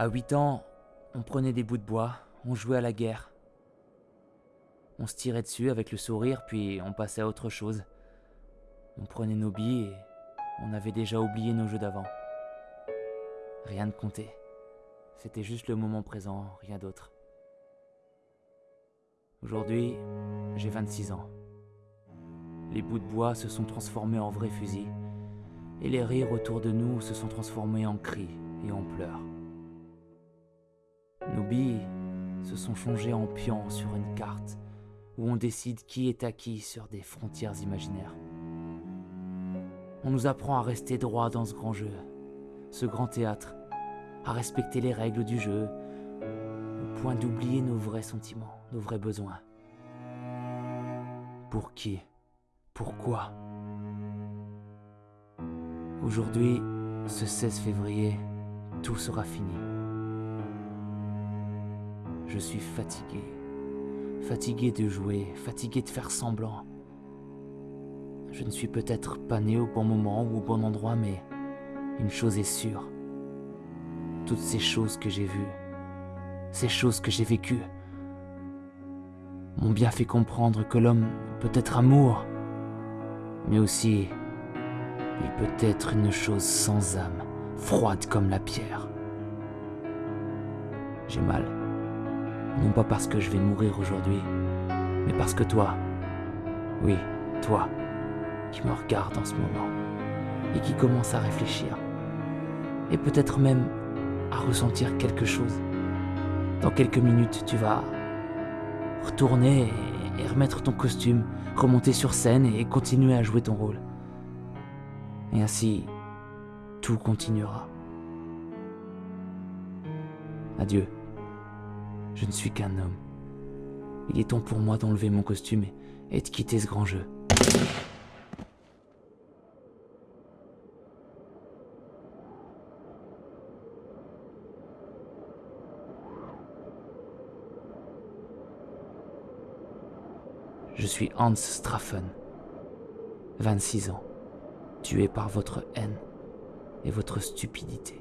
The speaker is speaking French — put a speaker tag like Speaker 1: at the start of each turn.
Speaker 1: À 8 ans, on prenait des bouts de bois, on jouait à la guerre. On se tirait dessus avec le sourire, puis on passait à autre chose. On prenait nos billes et on avait déjà oublié nos jeux d'avant. Rien ne comptait. C'était juste le moment présent, rien d'autre. Aujourd'hui, j'ai 26 ans. Les bouts de bois se sont transformés en vrais fusils, et les rires autour de nous se sont transformés en cris et en pleurs. Nos billes se sont changées en pions sur une carte où on décide qui est à qui sur des frontières imaginaires. On nous apprend à rester droit dans ce grand jeu, ce grand théâtre, à respecter les règles du jeu, au point d'oublier nos vrais sentiments, nos vrais besoins. Pour qui? Pourquoi? Aujourd'hui, ce 16 février, tout sera fini. Je suis fatigué. Fatigué de jouer, fatigué de faire semblant. Je ne suis peut-être pas né au bon moment ou au bon endroit, mais une chose est sûre. Toutes ces choses que j'ai vues, ces choses que j'ai vécues, m'ont bien fait comprendre que l'homme peut être amour, mais aussi il peut être une chose sans âme, froide comme la pierre. J'ai mal. Non pas parce que je vais mourir aujourd'hui, mais parce que toi, oui, toi, qui me regarde en ce moment, et qui commence à réfléchir, et peut-être même à ressentir quelque chose. Dans quelques minutes, tu vas retourner et remettre ton costume, remonter sur scène et continuer à jouer ton rôle. Et ainsi, tout continuera. Adieu. Je ne suis qu'un homme. Il est temps pour moi d'enlever mon costume et de quitter ce grand jeu. Je suis Hans Straffen, 26 ans, tué par votre haine et votre stupidité.